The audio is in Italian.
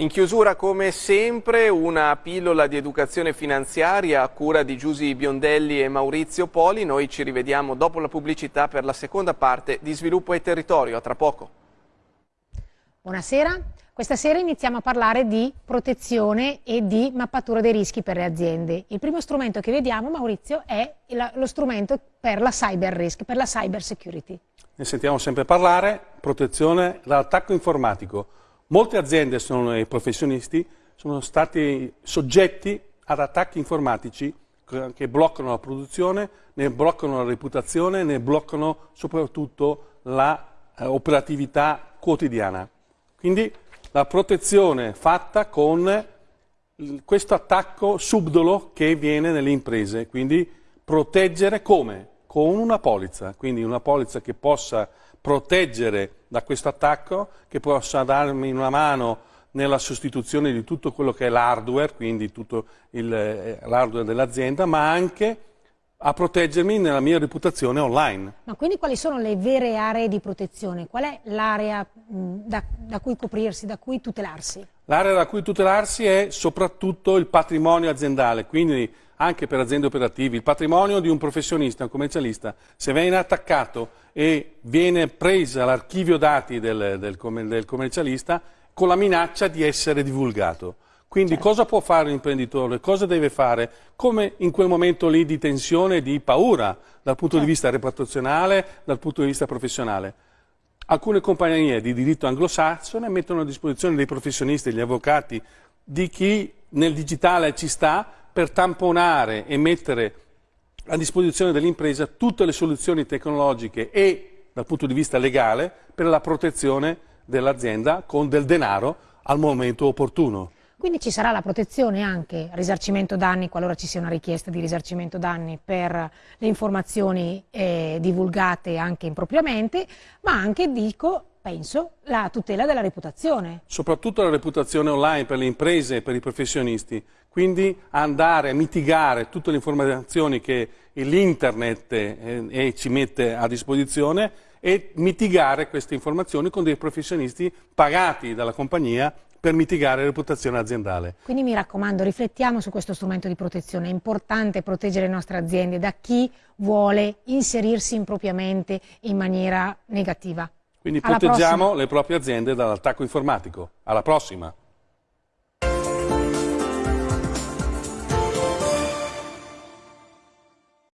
In chiusura, come sempre, una pillola di educazione finanziaria a cura di Giusy Biondelli e Maurizio Poli. Noi ci rivediamo dopo la pubblicità per la seconda parte di Sviluppo e Territorio. A tra poco. Buonasera. Questa sera iniziamo a parlare di protezione e di mappatura dei rischi per le aziende. Il primo strumento che vediamo, Maurizio, è lo strumento per la cyber risk, per la cyber security. Ne sentiamo sempre parlare, protezione dall'attacco informatico Molte aziende sono, e professionisti sono stati soggetti ad attacchi informatici che bloccano la produzione, ne bloccano la reputazione, ne bloccano soprattutto l'operatività eh, quotidiana. Quindi la protezione fatta con questo attacco subdolo che viene nelle imprese, quindi proteggere come? Con una polizza, quindi una polizza che possa proteggere da questo attacco, che possa darmi una mano nella sostituzione di tutto quello che è l'hardware, quindi tutto eh, l'hardware dell'azienda, ma anche a proteggermi nella mia reputazione online. Ma quindi quali sono le vere aree di protezione? Qual è l'area da, da, cui coprirsi, da cui tutelarsi? L'area da cui tutelarsi è soprattutto il patrimonio aziendale, quindi anche per aziende operative, il patrimonio di un professionista, un commercialista, se viene attaccato e viene presa l'archivio dati del, del, del, commercialista con la minaccia di essere divulgato. Quindi certo. cosa può fare l'imprenditore? Cosa deve fare? Come in quel momento lì di tensione e di paura dal punto certo. di vista reputazionale, dal punto di vista professionale. Alcune compagnie di diritto anglosassone mettono a disposizione dei professionisti, degli avvocati, di chi nel digitale ci sta, per tamponare e mettere a disposizione dell'impresa tutte le soluzioni tecnologiche e dal punto di vista legale per la protezione dell'azienda con del denaro al momento opportuno. Quindi ci sarà la protezione anche, risarcimento danni, qualora ci sia una richiesta di risarcimento danni per le informazioni eh, divulgate anche impropriamente, ma anche, dico, penso, la tutela della reputazione. Soprattutto la reputazione online per le imprese e per i professionisti. Quindi andare a mitigare tutte le informazioni che l'internet eh, ci mette a disposizione e mitigare queste informazioni con dei professionisti pagati dalla compagnia per mitigare la reputazione aziendale. Quindi mi raccomando, riflettiamo su questo strumento di protezione. È importante proteggere le nostre aziende da chi vuole inserirsi impropriamente in maniera negativa. Quindi Alla proteggiamo prossima. le proprie aziende dall'attacco informatico. Alla prossima!